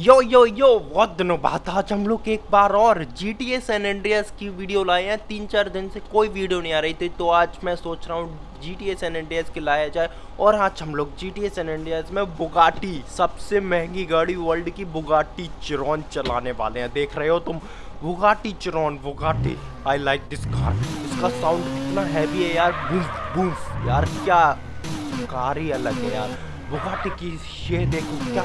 यो यो यो बहुत दिनों बाद आज हम लोग एक बार और G T S N Andreas की वीडियो लाए हैं। तीन चार दिन से कोई वीडियो नहीं आ रही थी तो आज मैं सोच रहा हूँ G T S N Andreas की लाया जाए। और आज हम लोग G T S N Andreas में बुगाटी सबसे महँगी गाड़ी वर्ल्ड की बुगाटी चिरौन चलाने वाले हैं। देख रहे हो तुम? Bugatti Chiron Bugatti I like this car इसका साउंड कितना हैवी है यार, बूफ बूफ। यार क्या कार ही अलग है यार। बुगाटी की ये देखो क्या?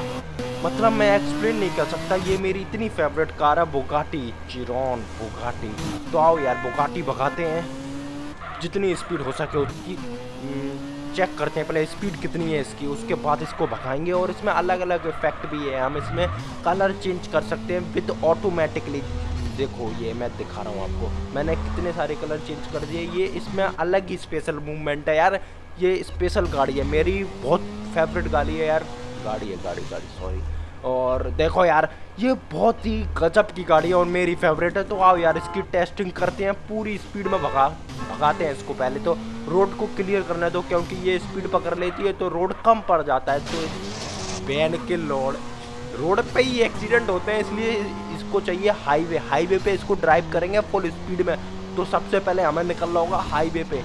मतलब मैं एक्सप्लेन नहीं कर सकता ये मेरी इतनी फेवरेट कार है बुगाटी चिरॉन बुगाटी तो आओ यार बुगाटी भगाते हैं। जितनी स्पीड हो सके उसकी चेक हम्म, करते हैं पहले स्पीड कितनी है इसकी उसके बाद इसको भगाएँगे। और इसमें अलग अलग इफ़ेक्ट भी है हम इसमें कलर चेंज कर सकते हैं विद ऑटोमेटिकली देखो, ये मैं दिखा रहा हूँ आपको। मैंने कितने सारे कलर चेंज कर दिए। ये इसमें अलग ही स्पेशल मूवमेंट है यार। ये स्पेशल गाड़ी है। मेरी बहुत फेवरेट गाड़ी है यार। गाड़ी है, गाड़ी गाड़ी सॉरी और देखो यार, ये बहुत ही गजब की गाड़ी है और मेरी फेवरेट है। तो आओ यार, इसकी टेस्टिंग करते हैं। पूरी स्पीड में भगा, भगाते हैं इसको पहले तो। रोड को क्लियर करने दो, क्योंकि ये स्पीड पकड़ लेती है तो रोड कम पड़ जाता है। तो बैन के लोड रोड पे ही एक्सीडेंट होते हैं, इसलिए इसको चाहिए हाईवे हाईवे पे इसको ड्राइव करेंगे फुल स्पीड में. तो सबसे पहले हमें निकलना होगा हाईवे पे.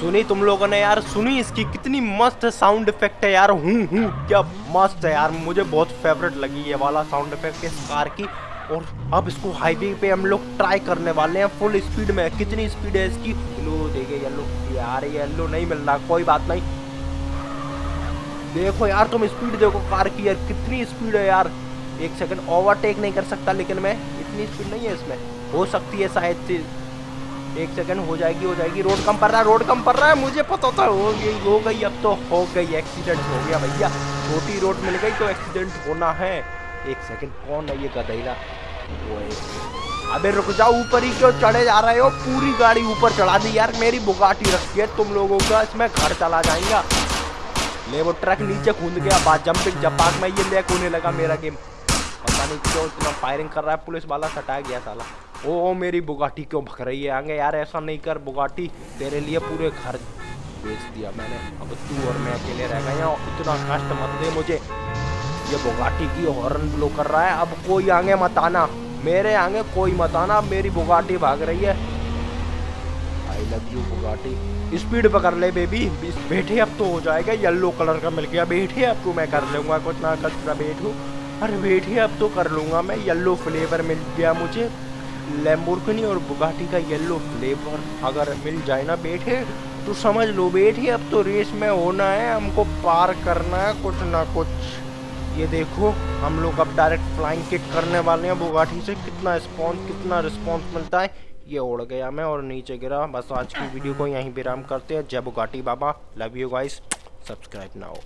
सुनी तुम लोगों ने यार? सुनी इसकी कितनी मस्त साउंड इफ़ेक्ट है यार. हूँ हूँ, क्या मस्त है यार. मुझे बहुत फेवरेट लगी ये वाला साउंड इफ़ेक्ट इस कार की. और अब इसको हाईवे पे हम लोग ट्राई करने वाले हैं। फुल स्पीड में। कितनी स्पीड है इसकी? लो देखे येलो यार येलो नहीं मिल रहा। कोई बात नहीं। देखो यार, तुम स्पीड देखो कार की यार। कितनी स्पीड है यार। एक सेकंड ओवरटेक नहीं कर सकता लेकिन मैं। इतनी स्पीड नहीं है इसमें। हो सकती है शायद से। एक सेकंड हो जाएगी हो जाएगी। रोड कम पड़ रहा है रोड कम पड़ रहा है। मुझे पता था, हो गई हो गई। अब तो हो गई। एक्सीडेंट हो गया भैया। छोटी रोड मिल गई तो एक्सीडेंट होना है। एक सेकंड कौन है ये गधैला? अबे रुक जाओ ऊपर ही क्यों चढ़े जा रहे हो पूरी गाड़ी ऊपर चढ़ा दी यार मेरी बुगाटी रखी है तुम लोगों का इसमें घर चला जाएगा। ले वो ट्रक नीचे कूद गया बाद जंपिंग जपाक में ये ले होने लगा मेरा गेम पता नहीं क्यों इतना फायरिंग कर रहा है पुलिस वाला सटा गया साला। ओ, ओ मेरी बुगाटी क्यों भग रही है? आगे यार ऐसा नहीं कर बुगाटी तेरे लिए पूरे घर बेच दिया मैंने। अब तू और मैं अकेले रह गए इतना कष्ट मत दे मुझे। ये बुगाटी की हॉर्न ब्लो कर रहा है। अब कोई आगे मत आना। मेरे आगे कोई मत आना। मेरी बुगाटी भाग रही है। I love you Bugatti. Speed पकड़ ले बेबी बैठे, अब तो हो जाएगा। येलो कलर का मिल गया। बैठे, अब तो मैं कर लूँगा कुछ ना कुछ। ना बैठू। अरे बैठे, अब तो कर लूँगा मैं। येलो फ्लेवर मिल गया मुझे। लेम्बोर्गिनी और बुगाटी का येलो फ्लेवर अगर मिल जाए ना बैठे तो समझ लो बेटे अब तो रेस में होना है। हमको पार करना है कुछ ना कुछ। ये देखो, हम लोग अब डायरेक्ट फ्लाइंग किट करने वाले हैं बुगाठी से। कितना रिस्पॉन्स कितना रिस्पॉन्स मिलता है? ये उड़ गया मैं और नीचे गिरा। बस आज की वीडियो को यहीं विराम करते हैं। जय बुगाटी बाबा। लव यू गाइस सब्सक्राइब ना हो